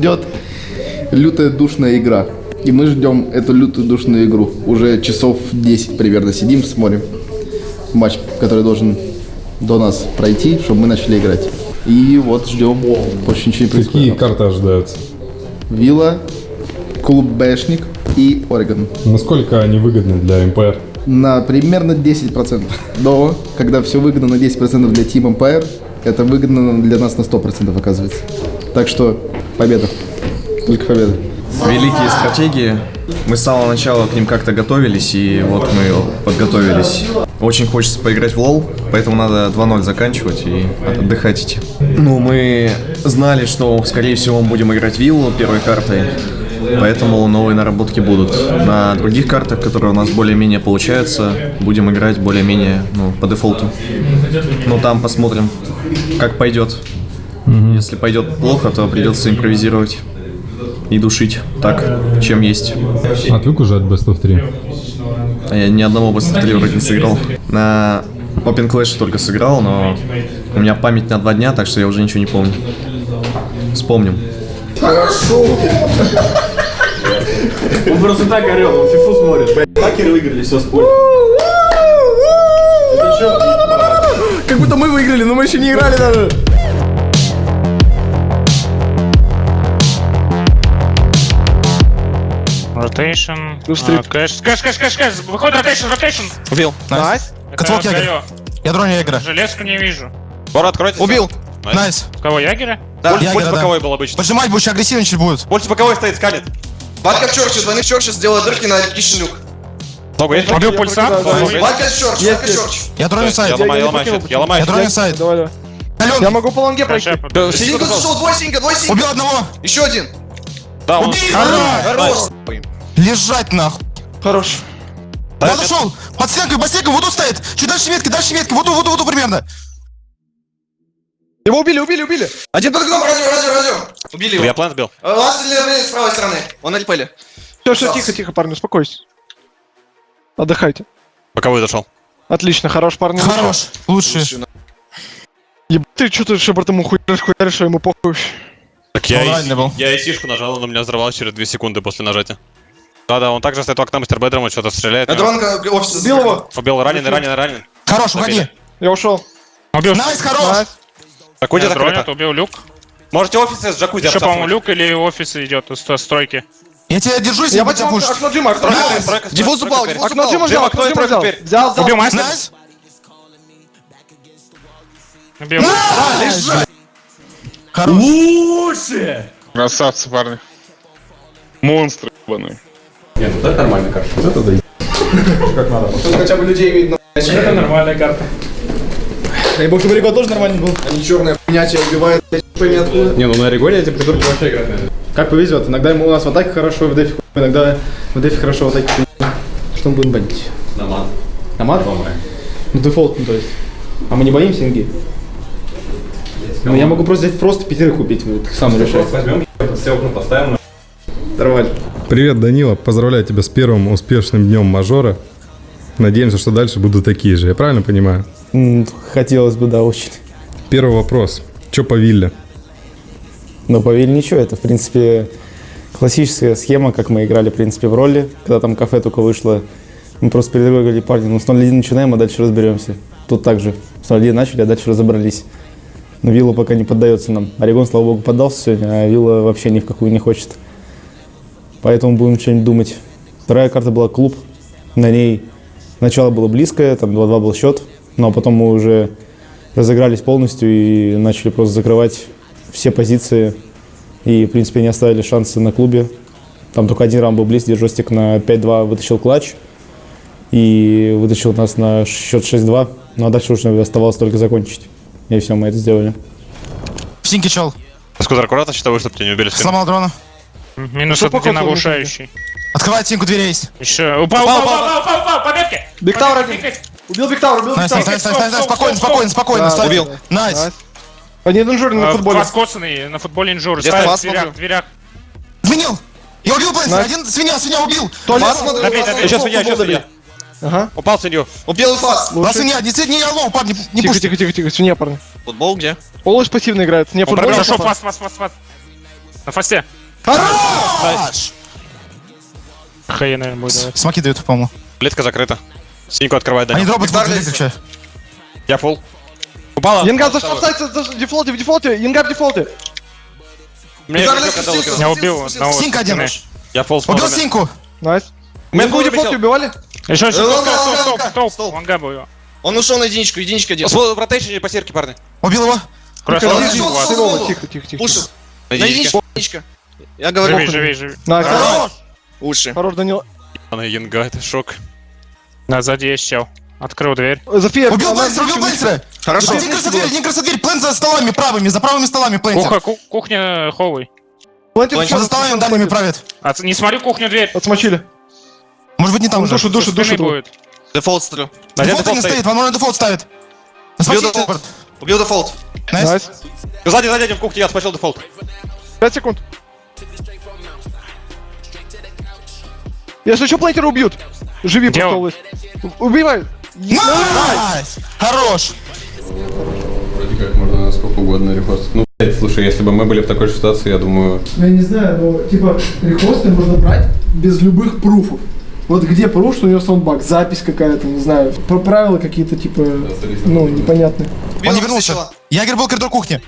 Ждет лютая душная игра. И мы ждем эту лютую душную игру. Уже часов 10 примерно сидим, смотрим матч, который должен до нас пройти, чтобы мы начали играть. И вот ждем. Больше ничего не происходит. Какие карты ожидаются? Вилла, клуб Бэшник и Орегон. Насколько они выгодны для МПР? На примерно 10%. Но, когда все выгодно на 10% для Team Empire, это выгодно для нас на 100% оказывается. Так что победа. Только победа. Великие стратегии. Мы с самого начала к ним как-то готовились, и вот мы подготовились. Очень хочется поиграть в лол, поэтому надо 2-0 заканчивать и отдыхать идти. Ну, мы знали, что, скорее всего, мы будем играть виллу первой картой, поэтому новые наработки будут. На других картах, которые у нас более-менее получаются, будем играть более-менее ну, по дефолту. Ну, там посмотрим, как пойдет. Если пойдет плохо, то придется импровизировать и душить так, чем есть. Отвык уже от Best of 3? А Я ни одного Best 3 вроде не сыграл. На Open Clash только сыграл, но у меня память на два дня, так что я уже ничего не помню. Вспомним. Он просто так орел, он фифу смотрит. Хакеры выиграли, все, спорь. Будто мы выиграли, но мы еще не играли даже. Ротейшн. а, Кэш, кэш, кэш, кэш, кэш. Выходит ротейшн, ротейшн. Убил. Найс. Котвок Ягер. Ядро не Ягера. Железку не вижу. Бора, откройте. Убил. Найс. Кого, Ягеря? Да, Ягера, больше да. боковой был обычно. Поджимать будешь, агрессивничать будет. Больше боковой стоит, скалит. Валька в черче, двойных черче сделала дырки на Кишин люк. Много есть? Убил пульса. Ядро не сайт. Я ломаю, я ломаю щит, я не сайт. Я могу по лонге пройти. Синька зашел, двое синька, двое синька. Убил одного. Еще один. Да, он... Убил. Хорош. Лежать нахуй. Хорош. Он ушел. Под стенкой, под стенкой, вот тут стоит. Чуть дальше ветки, дальше ветки. Вот тут, вот тут, вот тут примерно. Его убили, убили, убили. Один под окном, радио, радио, радио. Убили его. Я план сбил. Ласт с правой стороны. Он на. Все, все, тихо, тихо, парни, успокойтесь. Отдыхайте. Боковой зашел. Отлично, хорош, парни. Хорош. Лучший. Ебать, ты что ты Шепард ему хуяришь, хуяришь, что ему похуй. Так Он раненый был. Я ИСишку нажал, он у меня взорвалась через 2 секунды после нажатия. Да-да, он также стоит у окна мастер бедром, он что-то стреляет. Я дронка офис. Убил его. Убил, раненый, раненый, раненый. Хорош, уходи. Я ушел. Убил. Найс, хорош. Найс. Так, уйди убил люк. Можете офисы с джакузи Еще, по-моему, люк или офис идет из стройки. Я тебя держусь, Я тебя возьму пуш. окно Джима, окно Джима. тройка упал, теперь. диффуз Окно упал. Джима взял, Джим, окно Джима взял. Взял, взял. Убил мастер. Убил. Хорош. Красавцы, парни. Монстры, ебаные. Хотя бы людей видно. Это нормальная карта. Дай бог, чтобы Риго тоже нормальный был. Они черная хуйня тебя убивает, блядь, пойми откуда. Не, ну на Ригоре эти придурки вообще играть, наверное. Как повезет. Иногда ему у нас в атаке хорошо, в дефе иногда в дефе хорошо, в атаке. Что мы будем банить? На мат. На мат? Ну дефолт, ну то есть. А мы не боимся инги? Ну я могу просто взять просто пятерых убить, вот сам решай. Возьмем, все окна поставим. Нормально. Привет, Данила. Поздравляю тебя с первым успешным днем мажора. Надеемся, что дальше будут такие же. Я правильно понимаю? Хотелось бы, да, очень. Первый вопрос. Че по вилле? Но по Виль ничего, это, в принципе, классическая схема, как мы играли, в принципе, в роли, когда там кафе только вышло. Мы просто перед игрой говорили, парни, ну с 0-1 начинаем, а дальше разберемся. Тут также с 0-1 начали, а дальше разобрались. Но Вилла пока не поддается нам. Орегон, слава богу, поддался сегодня, а Вилла вообще ни в какую не хочет. Поэтому будем что-нибудь думать. Вторая карта была клуб. На ней начало было близкое, там 2-2 был счет. Ну а потом мы уже разыгрались полностью и начали просто закрывать все позиции. И, в принципе, не оставили шансы на клубе. Там только один раунд был близ, где Жостик на 5-2 вытащил клатч. И вытащил нас на счет 6-2. Ну а дальше уже оставалось только закончить. И все, мы это сделали. В синьке чел. Скузер, аккуратно считаю, чтобы тебя не убили. Сломал дрона. Минус Ну, один покол, оглушающий. Открывает синьку, дверь есть. Еще. Упал, упал, упал, упал, упал, упал, победки! Бигтауэр один. Убил Бигтауэр, убил Найс, Бигтауэр. найс, найс, найс, найс, спокойно, спокойно, спокойно. Да, ставь. убил. Найс. Найс. Они инжуры на футболе. Раскосанный на футболе инжур. Я Ставит вас в дверях, в дверях. Изменил. Я убил Бенса. Найс. Один свинья, свинья убил. Туалет. Фас смотрю, Добей. Сейчас свинья, сейчас свинья. Ага. Упал свинью. Убил фас. А свинья, не свинья, не алло, парни, не Тихо, пушьте. тихо, тихо, тихо, свинья, парни. Футбол где? Олыш пассивно играет. Не футбол. Хорошо, а фас, фас, фас, фас. на фасте. Хорош! Хай, наверное, будет давать. Смоки дают, по-моему. Плитка закрыта. Синьку открывает, Они Данил. дропают в ключа. Я фул. Упала. Янгар в сайт, в дефолте, в дефолте, Янгар в дефолте. Мне Я убил одного. Синька один. Я фул Убил синьку. Найс. Янгу в фул дефолте убивали? Еще, еще, стоп, ладно, стоп, ладно, стоп, ладно, стоп, стоп. стоп. Ванга был. Он ушел на единичку, единичка один. В ротейшене по сирке, парни. Убил его. Он Тихо. Тихо, тихо. Пушил. На На единичку, единичка. Я говорю, Живи, живи, живи. Хорош! уши. Хорош, Данил. Она Янга, это шок. На, сзади есть чел. Открыл дверь. Зафия. Убил Бленсера, убил Бленсера! Хорошо. Один крыса дверь, один крыса дверь, плент за столами правыми, за правыми столами плентер. Куха, ку- кухня холлый. Плантер Он Он за столами дальними правит. А, ц- не смотрю кухню дверь. Отсмочили. Может быть не там уже. Душу, душу, душу. будет. Дефолт один Дефолт не стоит, стоит. возможно дефолт ставит. Убил Смотри, дефолт. Убил дефолт. Найс. Сзади, сзади, в кухне, я спасил дефолт. 5 секунд. Если что, плантера убьют. Живи лыс. Убивай. Найс! Хорош! Вроде как можно на сколько угодно репостить. Ну, блядь, слушай, если бы мы были в такой же ситуации, я думаю... Ну, я не знаю, но типа репосты можно брать без любых пруфов. Вот где пруф, что у него саундбак, запись какая-то, не знаю, про правила какие-то типа, ну, непонятные. Он не вернулся. Ягер был коридор кухни.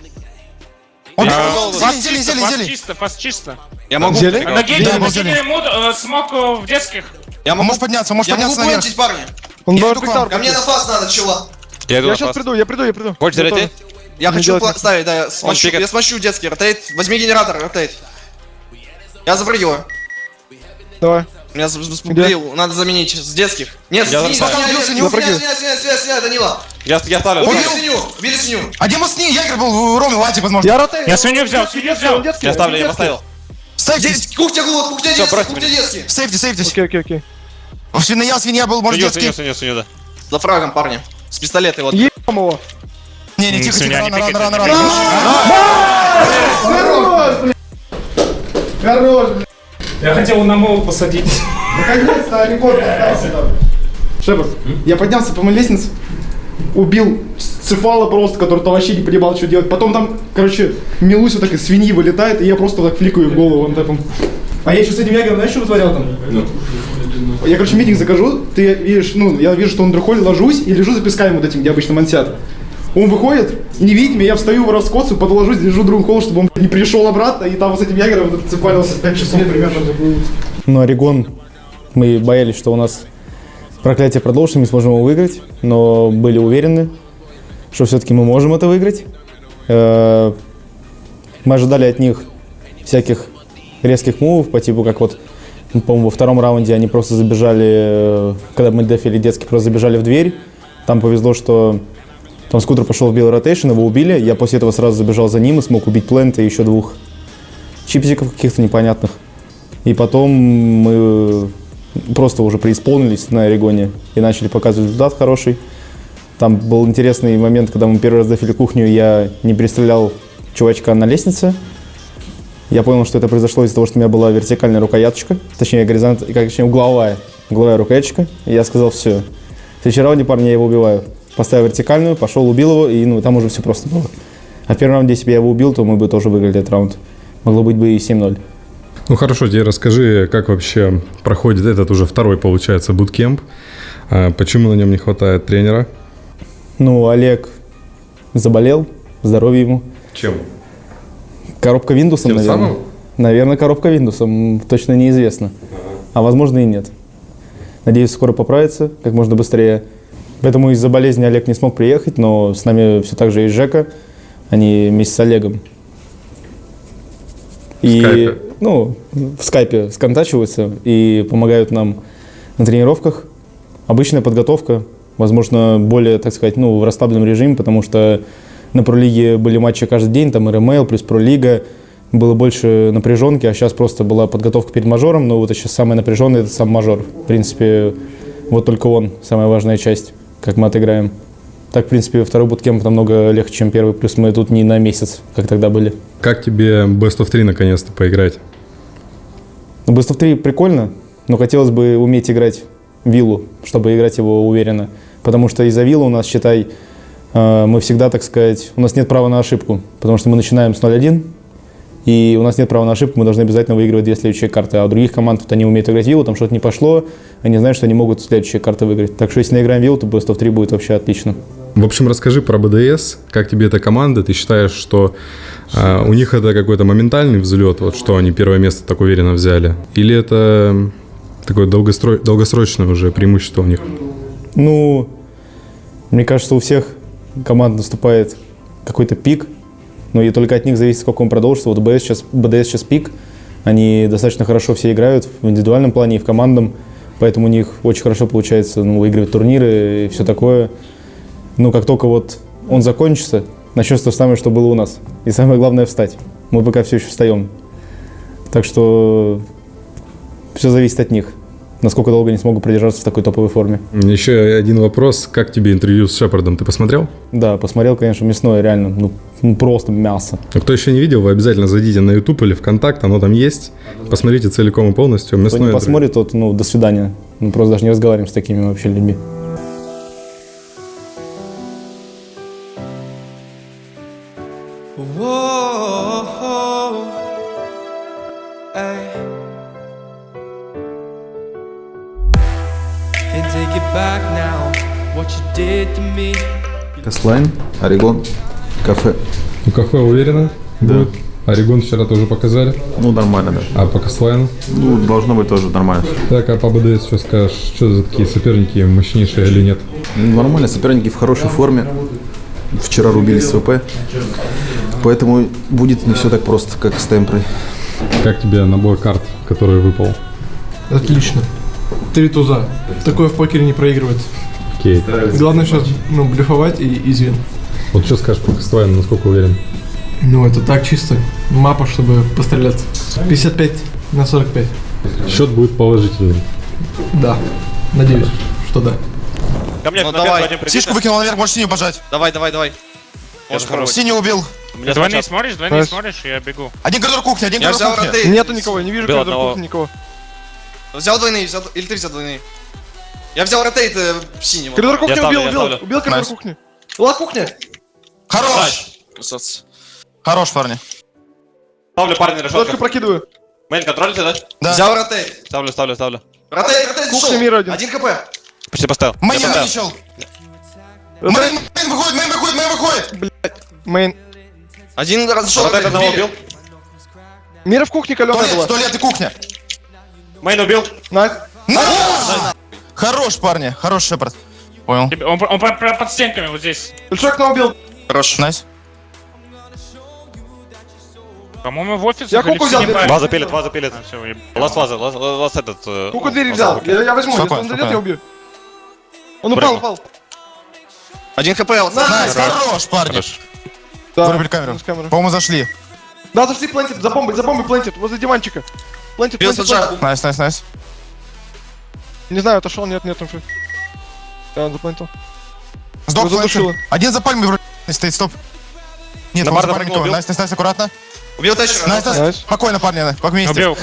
Он Я- вернулся. Зелень, зелень, чисто, зелень, пас зелень. чисто, пас чисто. Я могу. Зелень? На гейте, Да, на зелень. мод, э, смог э, в детских. Я Он могу. может подняться, может Я могу подняться наверх. плентить, парни. Он Я иду к вам. пиктар. Ко мне на фас надо, чела. Я Я сейчас приду, я приду, я приду. Хочешь Я зарядить? Я Не хочу делать ставить, да, я смощу, я смощу детский, ротейт. Возьми генератор, ротейт. Я запрыгиваю. Давай. Меня с- с- сбил, надо заменить с детских. Нет, Я свинья, свинью. свинья, свинья, свинья, свинья, свинья, Данила. Я, я ставлю. Убили Убил. свинью, убили свинью. А где с ней? Ягер был в Роме, Латик, возможно. Я ротей. Я свинью взял, свинью взял. Я ставлю, я поставил. Сейфтись. Де- Кухня голод, кухня детский, брось кухня меня. детский. Сейфтись, сейфтись. Окей, окей, окей. Свинья, свинья был, может, Свинью, детский. свинью, свинью, свинью, да. За фрагом, парни. С пистолета вот. Ебам его. Не, не, тихо, тихо, Свинья, не рано, рано, пикайте, рано, не рано. Хорош, блядь. Я хотел на мол посадить. Наконец-то рекорд остался там. Шепард, я поднялся по моей лестнице, убил цефала просто, который там вообще не понимал, что делать. Потом там, короче, Милуся так из свиньи вылетает, и я просто так фликаю в голову он таком. А я еще с этим ягером, знаешь, что вытворял там? Я, короче, митинг закажу, ты видишь, ну, я вижу, что он дрыхоль, ложусь и лежу за песками вот этим, где обычно мансят. Он выходит, не видит меня, я встаю в раскоцу, подложусь, держу другой холл, чтобы он не пришел обратно, и там вот с этим ягером цепалился 5 часов примерно. Но Орегон, мы боялись, что у нас проклятие продолжится, мы сможем его выиграть, но были уверены, что все-таки мы можем это выиграть. Э, Мы ожидали от них всяких резких мувов, по типу как вот, по-моему, во втором раунде они просто забежали, э, когда мы дефили детский, просто забежали в дверь. Там повезло, что там скутер пошел в белый ротейшн, его убили. Я после этого сразу забежал за ним и смог убить плента и еще двух чипсиков каких-то непонятных. И потом мы просто уже преисполнились на Орегоне и начали показывать результат хороший. Там был интересный момент, когда мы первый раз дофили кухню, я не перестрелял чувачка на лестнице. Я понял, что это произошло из-за того, что у меня была вертикальная рукояточка, точнее, горизонт, как, точнее угловая, угловая рукояточка. И я сказал, все, в следующий раунде, парни, я его убиваю. Поставил вертикальную, пошел, убил его, и ну, там уже все просто было. А в первом раунде, если бы я его убил, то мы бы тоже выиграли этот раунд. Могло быть бы и 7-0. Ну хорошо, теперь расскажи, как вообще проходит этот уже второй, получается, буткемп. А Почему на нем не хватает тренера? Ну, Олег заболел, здоровье ему. Чем? Коробка Windows, наверное. самым? Наверное, коробка Windows, точно неизвестно. А возможно и нет. Надеюсь, скоро поправится, как можно быстрее. Поэтому из-за болезни Олег не смог приехать, но с нами все так же и Жека. Они вместе с Олегом. И, скайпе? Ну, в скайпе сконтачиваются и помогают нам на тренировках. Обычная подготовка, возможно, более, так сказать, ну, в расслабленном режиме, потому что на пролиге были матчи каждый день, там РМЛ плюс пролига, было больше напряженки, а сейчас просто была подготовка перед мажором, но вот сейчас самый напряженный это сам мажор. В принципе, вот только он, самая важная часть, как мы отыграем. Так, в принципе, второй буткемп намного легче, чем первый, плюс мы тут не на месяц, как тогда были. Как тебе Best of 3 наконец-то поиграть? Ну, Best of 3 прикольно, но хотелось бы уметь играть виллу, чтобы играть его уверенно. Потому что из-за виллы у нас, считай, э, мы всегда, так сказать, у нас нет права на ошибку. Потому что мы начинаем с 0-1, И у нас нет права на ошибку, мы должны обязательно выигрывать две следующие карты. А у других команд вот они умеют играть виллу, там что-то не пошло, они знают, что они могут следующие карты выиграть. Так что если наиграем виллу, то Best of 3 будет вообще отлично. В общем, расскажи про БДС, как тебе эта команда, ты считаешь, что а, у них это какой-то моментальный взлет, вот что они первое место так уверенно взяли, или это такое долгостро... долгосрочное уже преимущество у них? Ну, мне кажется, у всех команд наступает какой-то пик, но и только от них зависит, сколько он продолжится. Вот БДС сейчас, БДС сейчас пик, они достаточно хорошо все играют в индивидуальном плане и в командном, поэтому у них очень хорошо получается ну, выигрывать турниры и все такое. Но как только вот он закончится, начнется то же самое, что было у нас. И самое главное встать. Мы пока все еще встаем. Так что все зависит от них. Насколько долго они смогут продержаться в такой топовой форме. Еще один вопрос. Как тебе интервью с Шепардом? Ты посмотрел? Да, посмотрел, конечно, мясное, реально. Ну, ну просто мясо. А кто еще не видел, вы обязательно зайдите на YouTube или ВКонтакт, оно там есть. Посмотрите целиком и полностью. Кто Мясное не интервью. посмотрит, тот, ну, до свидания. Мы просто даже не разговариваем с такими вообще людьми. Орегон, кафе. У кафе уверенно будет? Орегон вчера тоже показали. Ну, нормально, да. А по Каслайну? Ну, должно быть тоже нормально. Так, а по БДС что скажешь? Что за такие соперники, мощнейшие или нет? Ну, Нормально, соперники в хорошей форме. Вчера рубились с ВП. Поэтому будет не все так просто, как с Темпрой. Как тебе набор карт, который выпал? Отлично. Три туза. Такое в покере не проигрывает. Окей. Главное сейчас ну, блефовать и извин. Вот что скажешь по Каслайну, насколько уверен? Ну, это так чисто. Мапа, чтобы постреляться. 55 на 45. Счет будет положительный. Да. Надеюсь, что да. Ко мне, Ну давай. Сишку выкинул наверх, можешь синюю пожать. Давай, давай, давай. Можешь хорош. Синий убил. У меня Двойные смотришь, двойные смотришь, я бегу. Один коридор кухни, один Я коридор кухни. Нету никого, не вижу коридор кухни никого. Взял двойные, взял... Или ты взял двойные. Я взял ротейт э, синего. Коридор кухни убил, убил, убил коридор кухни. Ла кухня. Хорош. Красавцы. Хорош, парни. Ставлю парня Флешку решетка. прокидываю. Мейн, контролите, да? Да. Взял ротейт. Ставлю, ставлю, ставлю. Ротейт, ротейт Кухня зашел. мира один. Один хп. Почти поставил. Мейн вылечил. Мейн, мейн выходит, мейн выходит, мейн выходит. Мейн. Один раз зашел. Ротейт одного убил. Мира в кухне каленая была. туалет и кухня. Мейн убил. Найс. Хорош, парни, хорош, Шепард. Понял. Он, он по- под стенками вот здесь. Большой окно убил. Хорош. Найс. По-моему, в офис. Я куку взял. Ваза пилит, ваза пилит. Все, Ласт ваза, ласт, ласт этот... э, Куку двери взял. Я, я возьму, если он зайдет, я убью. Он упал, упал. Один хп. Найс, хорош, парни. Хорош. Да. Вырубили камеру. По-моему, зашли. Да, зашли плентит, за бомбой, за бомбой плентит, возле диванчика. Плентит, Бил плентит, саджа. плентит. Найс, найс, найс. Не знаю, отошел, нет, нет, уже. Да, он заплентил. Сдох задушило. Один за пальмой вроде стоит, стоп. Нет, На он за барда пальмой прыгнул, никого. убил. Nice, nice, nice, аккуратно. Убил тащера. Nice, nice. Спокойно, парни, вместе. Убил.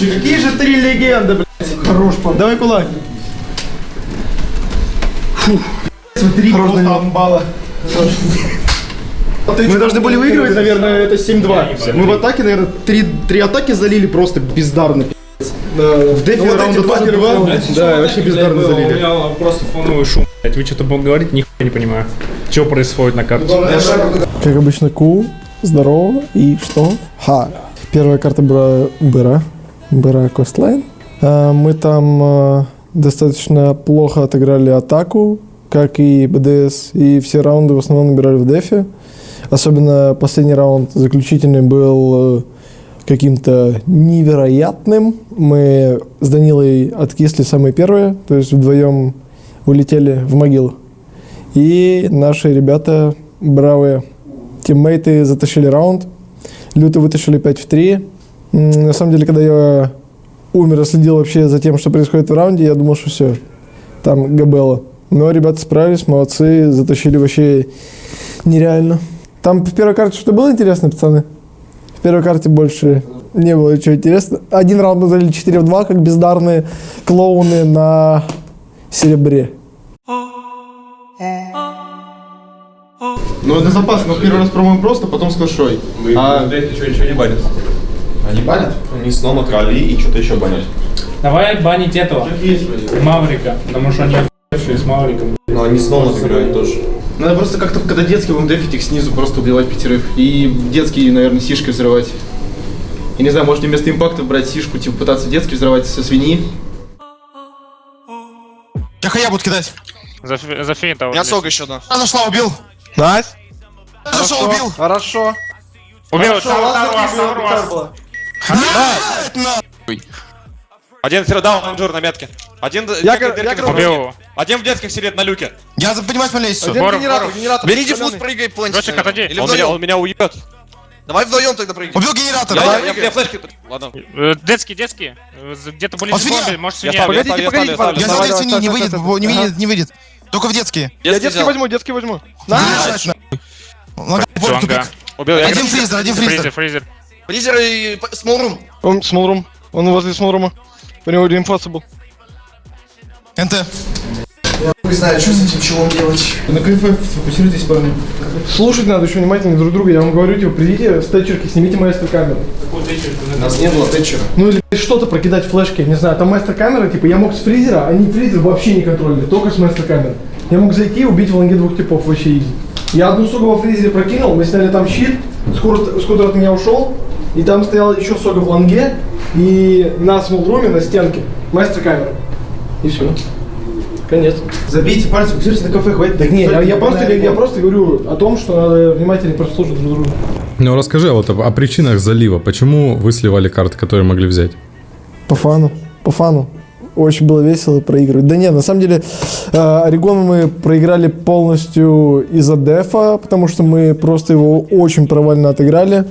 Какие же три легенды, блядь. Хорош, пан. Давай кулак. Смотри, просто амбала. Мы должны были выигрывать, наверное, это 7-2. Мы в атаке, наверное, три, три атаки залили просто бездарно. В дефе раунда тоже два. Да, вообще бездарно У залили. меня просто фоновый шум, блядь. Вы что-то будете говорить, нихуя не понимаю. Что происходит на карте? Как обычно, Ку, здорово, и что? Ха. Первая карта была Быра, Быра Coastline. А, Мы там а, достаточно плохо отыграли атаку, как и БДС, и все раунды в основном набирали в дефе. Особенно последний раунд заключительный был э, каким-то невероятным. Мы с Данилой откисли самые первые, то есть вдвоем улетели в могилу. И наши ребята, бравые тиммейты, затащили раунд. Люто вытащили 5 в 3. М, На самом деле, когда я умер и следил вообще за тем, что происходит в раунде, я думал, что все, там Габелла. Но ребята справились, молодцы, затащили вообще нереально. Там в первой карте что-то было интересно, пацаны? В первой карте больше не было ничего интересного. Один раунд мы залили 4 в 2, как бездарные клоуны на серебре. Ну, это запас, но первый раз пробуем просто, потом с клашой. А что, ничего не банят? Они банят? Они с Нома тролли и что-то еще банят. Давай банить этого. Маврика. Потому что они с Мавриком. Но они с играют тоже. Надо просто как-то, когда детский будем дефить их снизу, просто убивать пятерых. И детские, наверное, сишкой взрывать. Я не знаю, может вместо импакта брать сишку, типа пытаться детский взрывать со свиньи. Я хая буду кидать. За, за финта. У меня сога еще одна. Я зашла, убил. Найс. Я зашел, убил. Хорошо. Убил, Хорошо. Один фирдаун, анжур на метке. Один Я гор- дырки я на гор- люке. Убил. Один в детских сидит на люке. Я понимаю, смотри, все. Один Боров, генератор, Боров. генератор. Берите Зелёный. фуз, прыгай, отойди. Или Он меня, он меня уебет. Давай вдвоем тогда прыгай. Убил генератор. Я, давай. я, я, я флешки... Ладно. Э, Детский, детский. Э, Где-то были А зомби, может свинья. Погодите, погодите, ставлю, я за детский не, выйдет, не выйдет, не выйдет. Только в детские. Я взял. возьму, детский возьму. Тупик. Убил, я Один фризер, один Фризер, фризер. freezer. Freezer и small room. Он small room. Он возле small room а. У него реинфоса был. НТ. Не знаю, что с этим чего делать. На КФ сфокусируйтесь, парни. Слушать надо очень внимательно друг друга. Я вам говорю, типа, придите с тэтчерки, снимите мастер камеру. У нас не было тэтчера. Ну или что-то прокидать флешки, не знаю, там мастер камера, типа, я мог с фризера, они freezer вообще не контролили, только с мастер камеры. Я мог зайти и убить в лонге двух типов вообще easy. Я одну сугу во фризере прокинул, мы сняли там щит, скутер, скутер от меня ушел, и там стоял еще сога в лонге, и на смолруме, на стенке, мастер камера. И все. Конец. Забейте пальцы, фиксируйте на кафе, хватит. Так не, я, я просто, я просто говорю о том, что надо внимательно прослушать друг друга. Ну расскажи а вот о, о причинах залива. Почему вы сливали карты, которые могли взять? По фану, по фану. Очень было весело проигрывать. Да нет, на самом деле, э, Орегон мы проиграли полностью из-за дефа, потому что мы просто его очень провально отыграли.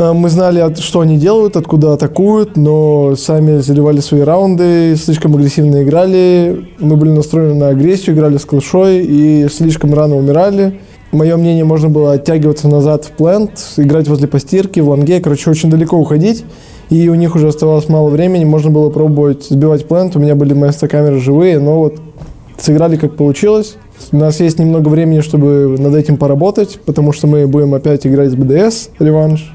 Э, мы знали, что они делают, откуда атакуют, но сами заливали свои раунды, слишком агрессивно играли. Мы были настроены на агрессию, играли с клышой и слишком рано умирали. Мое мнение, можно было оттягиваться назад в плент, играть возле постирки, в лонге, короче, очень далеко уходить. И у них уже оставалось мало времени, можно было пробовать сбивать плент. У меня были маэстро камеры живые, но вот сыграли как получилось. У нас есть немного времени, чтобы над этим поработать, потому что мы будем опять играть с БДС, реванш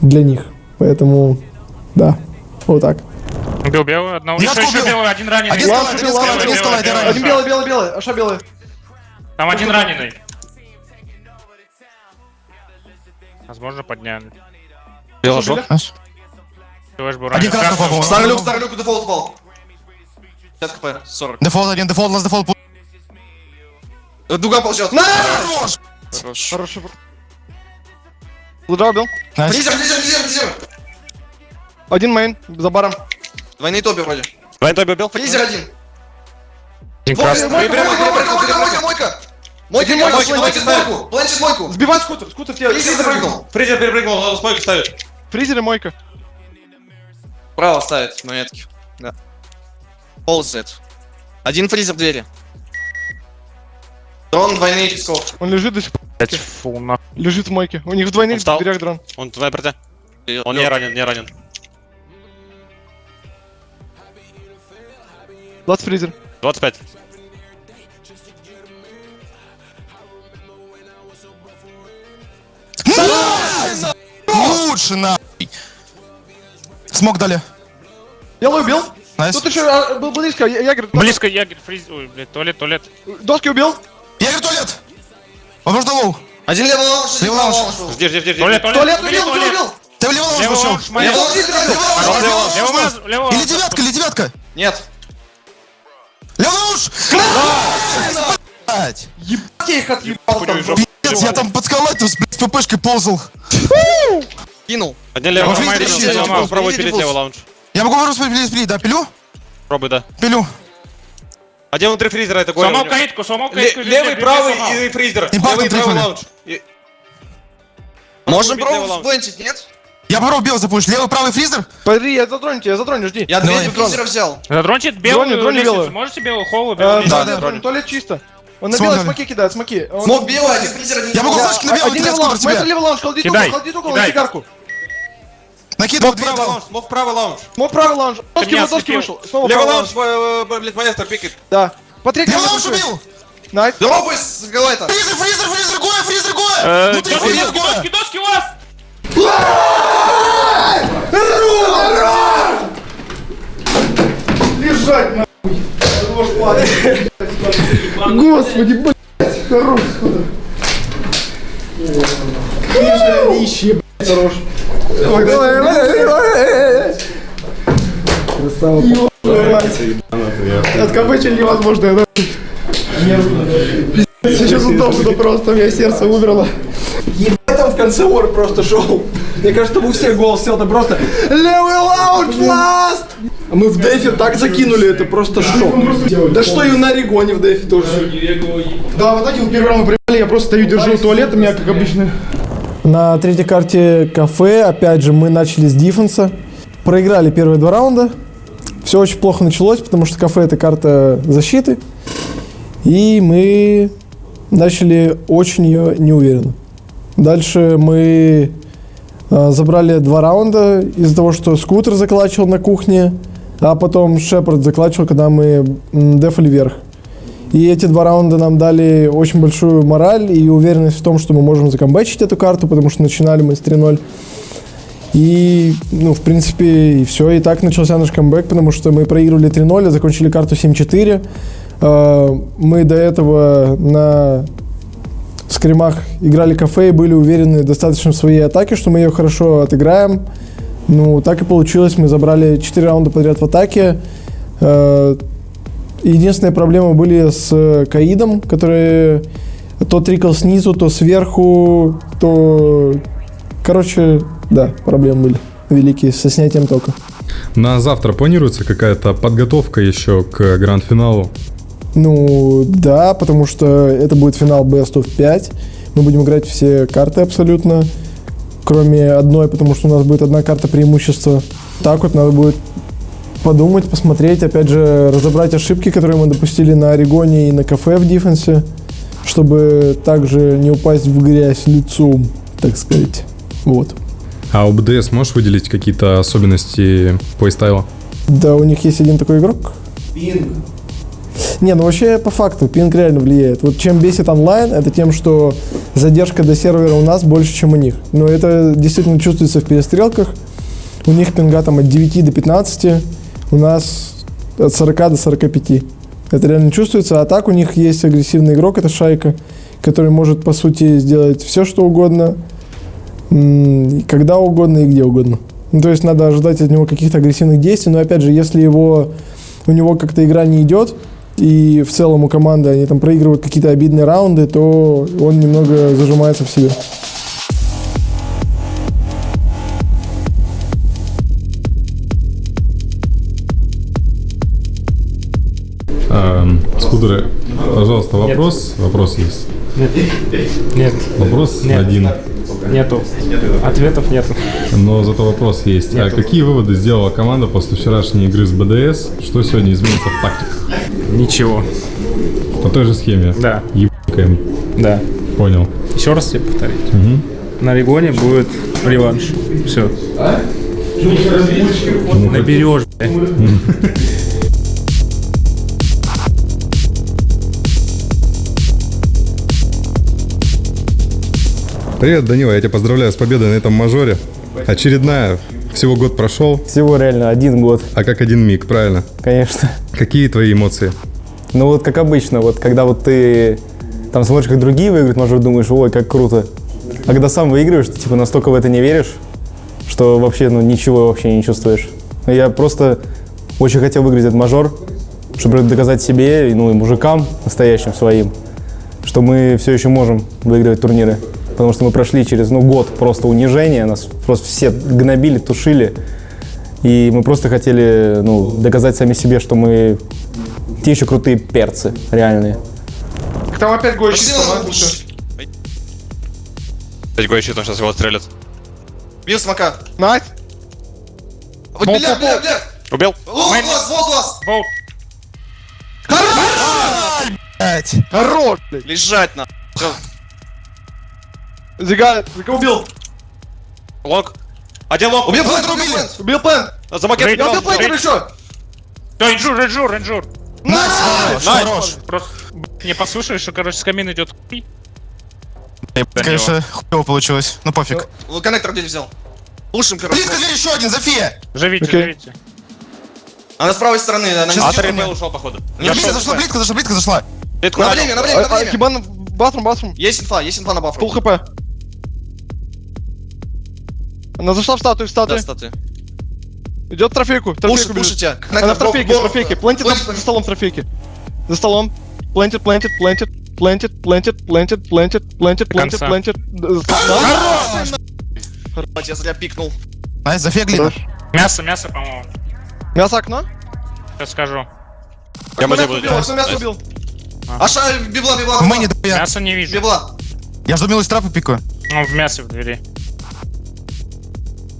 для них. Поэтому, да, вот так. Убил белую одного. Я Еще, еще убил. белый, один раненый. Один Белый, скалайт, один белый, скалайт, белый, один белый, я белый. белый, белый, белый, аша белый. Там один раненый. Возможно, подняли. Белый был Один красный попал. Старый люк, старый люк, дефолт упал. 50 кп, 40. Дефолт один, дефолт, у нас дефолт. Дуга ползет. Хорош. Хорош. Хорошо. Лудра убил. Найс. Фризер, фризер, фризер, фризер. Один мейн, за баром. Двойные топи вроде. Вайн Тоби убил? Фризер один. Мойка, мойка, мойка, мойка, мойка, мойка. Мойка, мойка, мойка, мойка, мойка, ставит. мойку. Планчит мойку. Сбивай скутер, скутер в тебя. Фризер запрыгнул. Фризер перепрыгнул, надо спойку ставить. Фризер и мойка. Право ставит монетки. Да. Ползает. Один фризер в двери. Дрон, двойные песков. Он лежит до сих пор. Блять, фу, на. Лежит в мойке. У них в двойных встал. дверях дрон. Он твоя протя. Он не ранен, не ранен. 20 фризер. 25. Лучше нахуй. Смог дали. Белый убил. Nice. Тут еще а, был близко. Я- Ягер. Близко Ягер, фриз... Ой, блядь, туалет, туалет. Доски убил. Туалет. Возможно, low. Один левый lounge, Левый lounge. Жди, жди, жди. Туалет, туалет. Убил, убил, убил. Ты в левый lounge моя. Левый lounge, левый lounge. Левый Или девятка, или девятка. Нет. Левый lounge. Блядь. Ебать, я их отъебал там. Пиздец, я там под скалой с блядь, с ППшкой ползал. Кинул. Один левый лаунж. видите, Пробуй, я Пробуй, тебе Пробуй сказал, пилить левый лаунж. Я могу пилить, пилить, да, пилю? Пробуй, да. Пилю. Один внутри фризера, это голем. Сломал каитку, сломал каитку. Левый, правый и фризер. Левый и правый лаунж. И- Можем пробовать сплентить, нет? Я попробую белый запушить. Левый, правый фризер. Подожди, я затроню тебя, я затроню, жди. Я две фризера взял. Задрончит белую лестницу. белую. Можете белую холлу, Э, белую Да, да, затроню. Туалет чисто. Он на дали. смоки кидает, смоки. Смог белый, один фризер, один Я могу флешки на белый Один левый лаунж, тебе? левый лаунж, холдит угол, Кидай, холдит угол на кидай. сигарку. Накидываю Смог две. правый лаунж, смог правый лаунж. Мог правый лаунж. Доски, вот доски вышел. Снова Левый правый лаунж, блядь, маэстро пикает. Да. По третьему Левый лаунж убил. Найс. Дропай, закрывай это. Фризер, фризер, фризер, Гоя, фризер, Гоя! Э, Внутри доски, фризер, доски, Гоя! доски, доски у вас! Лежать нахуй! Господи, блядь, хорош, сходу. Они ищи, блядь, давай. Красава. Откопычили невозможно, я Пиздец, сейчас удобно просто, у меня сердце умерло. Ебать там в конце ор просто шел. Мне кажется, у всех голос сел, там просто Level out last! А Мы в дефе так закинули, это просто шок. Да что и на Регоне в дефе тоже. Да, вот эти вот первый раунд приебали, я просто стою, держу туалет, у меня как обычно. На третьей карте кафе, опять же, мы начали с диффенса. Проиграли первые два раунда. Все очень плохо началось, потому что кафе это карта защиты. И мы начали очень ее неуверенно. Дальше мы э, забрали два раунда из-за того, что скутер заклачивал на кухне, а потом Шепард заклачивал, когда мы дефали вверх. И эти два раунда нам дали очень большую мораль и уверенность в том, что мы можем закомбачить эту карту, потому что начинали мы с 3-0. И, ну, в принципе, и все. И так начался наш камбэк, потому что мы проигрывали 3-0, а закончили карту 7-4. Э, Мы до этого на скримах играли кафе и были уверены достаточно в своей атаке, что мы ее хорошо отыграем. Ну, так и получилось. Мы забрали 4 раунда подряд в атаке. Единственные проблемы были с э, Каидом, который то трикал снизу, то сверху, то... Короче, да, проблемы были великие со снятием тока. На завтра планируется какая-то подготовка еще к гранд-финалу? Ну, да, потому что это будет финал Best of 5. Мы будем играть все карты абсолютно, кроме одной, потому что у нас будет одна карта преимущества. Так вот надо будет подумать, посмотреть, опять же, разобрать ошибки, которые мы допустили на Орегоне и на кафе в дефенсе, чтобы также не упасть в грязь лицом, так сказать. Вот. А у БДС можешь выделить какие-то особенности плейстайла? Да, у них есть один такой игрок. Пинг. Не, ну вообще по факту пинг реально влияет. Вот чем бесит онлайн, это тем, что задержка до сервера у нас больше, чем у них. Но это действительно чувствуется в перестрелках. У них пинга там от 9 до 15, у нас от 40 до 45. Это реально чувствуется. А так у них есть агрессивный игрок, это Шайка, который может, по сути, сделать все, что угодно, когда угодно и где угодно. Ну, то есть надо ожидать от него каких-то агрессивных действий, но опять же, если его, у него как-то игра не идет, и в целом у команды они там проигрывают какие-то обидные раунды, то он немного зажимается в себе. Скудеры, пожалуйста, вопрос. Вопрос есть. Нет. Нет. Вопрос Нет. один. Нету. Ответов нету. Но зато вопрос есть. А Нету. какие выводы сделала команда после вчерашней игры с БДС? Что сегодня изменится в тактиках? Ничего. По той же схеме? Да. Ебаем. Да. Понял. Еще раз тебе повторить. Мгм. На Регоне будет реванш. Все. Ну, Наберешь, блядь. Привет, Данила, я тебя поздравляю с победой на этом мажоре. Очередная. Всего год прошел. Всего реально один год. А как один миг, правильно? Конечно. Какие твои эмоции? Ну вот как обычно, вот когда вот ты там смотришь, как другие выигрывают, мажор, думаешь, ой, как круто. А когда сам выигрываешь, ты типа настолько в это не веришь, что вообще ну ничего вообще не чувствуешь. Я просто очень хотел выиграть этот мажор, чтобы доказать себе, ну и мужикам настоящим своим, что мы все еще можем выигрывать турниры. Потому что мы прошли через ну, год просто унижения, нас просто все гнобили, тушили. И мы просто хотели ну, доказать сами себе, что мы те еще крутые перцы, реальные. Там опять Гоя Пошли чисто, на да? лучше. Пять гой щитом, сейчас его стрелят. Бил смока. Nice. Вот бля, бля, бля. Убил? Вот вас, вот вас. Воу. Блять. Хорош, блядь. Лежать на. Зига, Зига убил. Лонг. Один лонг. Убил плент, убил плент. Убил плен. За макет. Я убил плент еще. Ренжур, ренжур. Найс, хорош, Найс. хорош. Просто Не послушаешь, что, короче, с камин идет хуй. Конечно, хуево получилось. Ну пофиг. Вот коннектор где взял? Пушим, короче. Близко дверь еще один, Зофия! Живите, живите. Она с правой стороны, она не А зашла. 3 ушел, походу. Близко зашла, близко зашла, близко зашла. На время, на время, на А, время. Хибан, батрум, батрум. Есть инфа, есть инфа на бафру. Пол хп. Она зашла в статую, в статую. Да, статуя. Идет трофейку, трофейку пушит, пушит. Она в трофейке, в трофейке. Плентит за столом трофейки. За столом. Плентит, плентит, плентит. Плентит, плентит, плентит, плентит, плентит, плентит, плентит. Хорош! Я зря пикнул. Ай, зафегли. Мясо, мясо, по-моему. Мясо окно? Сейчас скажу. Я мясо убил, мясо убил? Аша, а библа, библа, Мы не Мясо не вижу. Библа. Я жду милость трапа пикаю. Он в мясе в двери.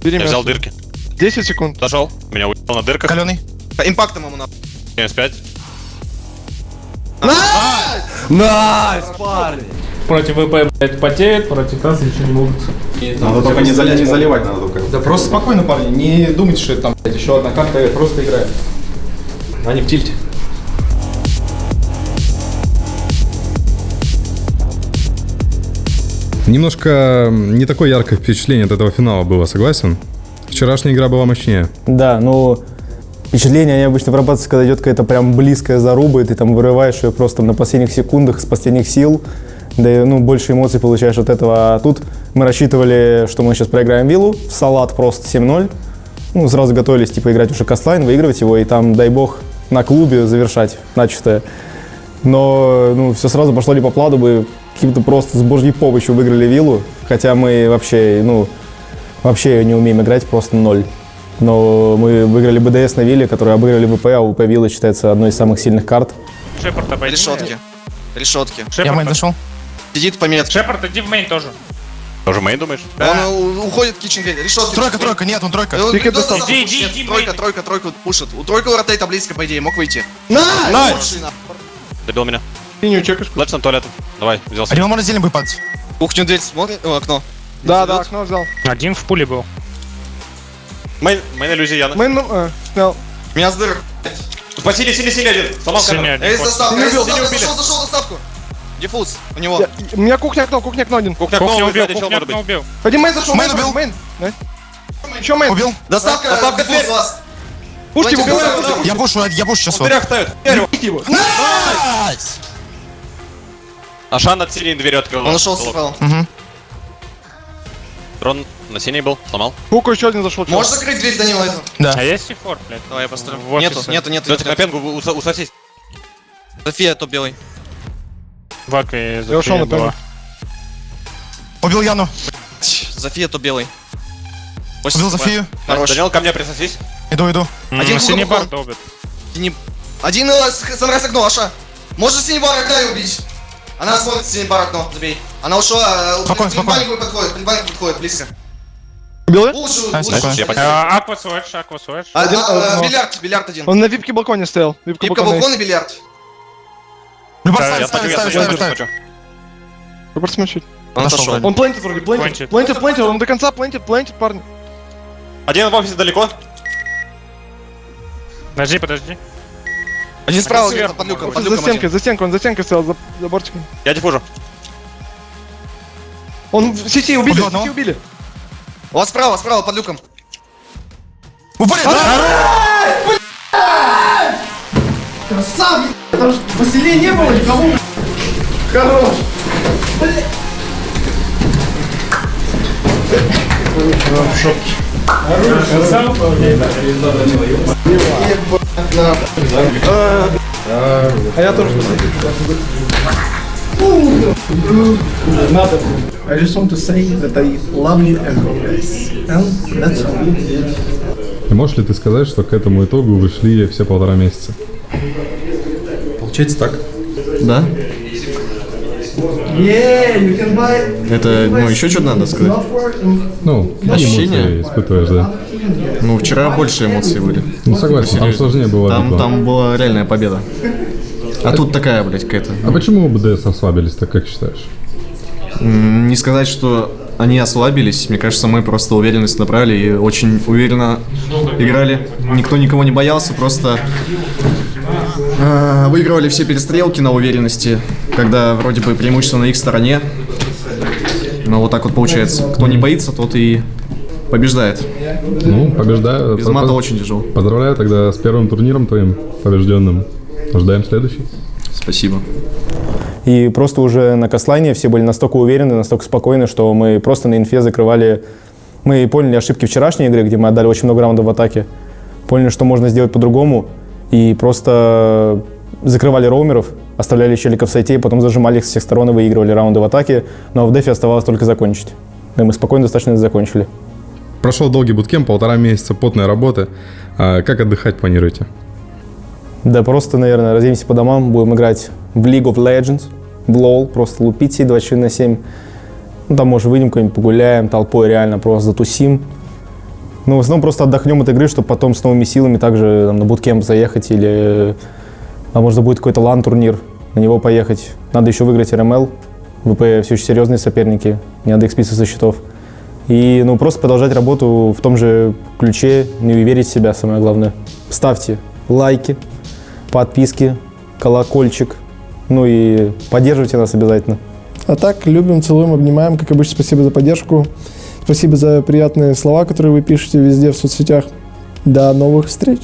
Бери Я взял дырки. 10 секунд. Зашел. Меня уебал на дырках. Каленый. Импактом ему надо. 75. Против ВП, блядь, потеют, против нас ничего не могут. Надо только не, зали- не заливать надо только. Да просто спокойно, парни, не думайте, что это там блядь, еще одна карта, просто играет. Они в тильте. Немножко не такое яркое впечатление от этого финала было, согласен? Вчерашняя игра была мощнее. Да, ну, впечатление они обычно вырабатываются, когда идет какая-то прям близкая заруба, и ты там вырываешь ее просто на последних секундах, с последних сил, да и, ну, больше эмоций получаешь от этого. А тут мы рассчитывали, что мы сейчас проиграем виллу, в салат просто 7-0, ну, сразу готовились, типа, играть уже кастлайн, выигрывать его, и там, дай бог, на клубе завершать начатое. Но, ну, все сразу пошло не по плану, мы каким-то просто с божьей помощью выиграли виллу, хотя мы вообще, ну, вообще не умеем играть, просто ноль. Но мы выиграли БДС на вилле, который обыграли ВП, а ВП вилла считается одной из самых сильных карт. Шепард обойди. Решетки. Решетки. Я Шепард, мейн зашел. Сидит по метке. Шепард, иди в мейн тоже. Тоже мейн думаешь? Он у- уходит в кичен. Решетки. Тройка, тройка, нет, он тройка. Он достал. за Иди, иди, иди, Тройка, тройка, тройка пушит. У тройка у ротейта близко, по идее, мог выйти. Найс! Добил меня. Синюю чекаешь. Лэпс на туалет. Давай, взялся. Рима можно зелень будет падать. Кухню дверь смотрит, о, окно. Да, да, окно взял. Один в пуле был. Мейн, мейн иллюзия Яна. Мейн, ну, э, снял. Меня с дырок. Спасили, сили, сили один. Сломал камеру. Эй, Синий эй, убил, зашел, зашел, доставку. Диффуз, у него. Я- У меня кухня окно, кухня окно один. Кухня окно, убил, кухня окно убил. Один мейн зашел, Мейн убил. мейн. Еще мейн. Убил. Доставка, Доставка, дверь. вас. Пушки, доставку. Я пушу, я пушу сейчас. В дверях ставят. его. Найс! Ашан от синей двери открыл. Он ушел с файл. Дрон на синей был, сломал. Хуку еще один зашел. Можешь закрыть дверь, Данила, эту? Да. А есть сифор, блядь? Давай я построю. Нету, нету, нету. Дайте на пенгу, у- усосись. София, топ белый. В акве Я ушел на пенгу. Убил Яну. Зофия, топ белый. Убил Зофию. Хорош. Данил, ко мне присосись. Иду, иду. Один Синий бар. Синий- Один э, с- окно, Аша. Можешь синий бар окна убить. Она смотрит синий бар окно, забей. Она ушла, э, Спокойно, к спокойно. пинбанику подходит, к пинбанику подходит, близко. Убил? Лучше, А, лучше. спокойно. А, Аква свэш, аква свэш. А, а, э, бильярд, бильярд один. Он на випке балконе стоял. Випка Випка балкон и бильярд. Любар смотрю, ставит, я ставит. смотрю. Выбор смочить. Он Отошел. Он плентит вроде. Плентит. Плентит, плентит, он до конца плентит, плентит, парни. Один в офисе далеко. Подожди, подожди. Один справа где-то под люком, под За люком стенкой, один. за стенкой, он за стенкой стоял, за, за бортиком. Я диффужу. Он в сети убили, Убил в сети убили. У вас справа, справа, под люком. Упали! Красавец! Потому что поселения не было никого. Хорош. А я тоже I just want to say that I love you guys. And that's all. И можешь ли ты сказать, что к этому итогу вы шли все полтора месяца? Получается так. Да. Это, ну, еще что надо сказать? Ну, какие Ощущения? испытываешь, да? Ну, вчера больше эмоций были. Ну, согласен, там сложнее было. Там, битва. там была реальная победа. А тут такая, блядь, какая-то. А почему БДС ослабились, так как считаешь? Не сказать, что они ослабились. Мне кажется, мы просто уверенность набрали и очень уверенно играли. Никто никого не боялся, просто А, Выигрывали все перестрелки на уверенности, когда вроде бы преимущество на их стороне. Но вот так вот получается. Кто не боится, тот и побеждает. Ну, побеждаю. Без мата очень тяжело. Поздравляю тогда с первым турниром твоим побежденным. Ждаем следующий. Спасибо. И просто уже на кастлайне все были настолько уверены, настолько спокойны, что мы просто на инфе закрывали... Мы поняли ошибки вчерашней игры, где мы отдали очень много раундов в атаке. Поняли, что можно сделать по-другому. И просто закрывали роумеров, оставляли челиков в сайте, и потом зажимали их с всех сторон и выигрывали раунды в атаке. Но в дефе оставалось только закончить. И мы спокойно достаточно это закончили. Прошел долгий буткемп, полтора месяца потной работы. А как отдыхать планируете? Да просто, наверное, разъедемся по домам, будем играть в League of Legends, в LoL, просто лупить сидеть 24 на 7. Ну, там, может, выйдем куда-нибудь погуляем, толпой реально просто затусим. Ну, в основном просто отдохнем от игры, чтобы потом с новыми силами также там, на буткемп заехать или, а может, будет какой-то лан-турнир, на него поехать. Надо еще выиграть РМЛ, ВП все еще серьезные соперники, не надо их списывать со счетов. И, ну, просто продолжать работу в том же ключе, не верить в себя, самое главное. Ставьте лайки, подписки, колокольчик, ну и поддерживайте нас обязательно. А так, любим, целуем, обнимаем. Как обычно, спасибо за поддержку. Спасибо за приятные слова, которые вы пишете везде в соцсетях. До новых встреч!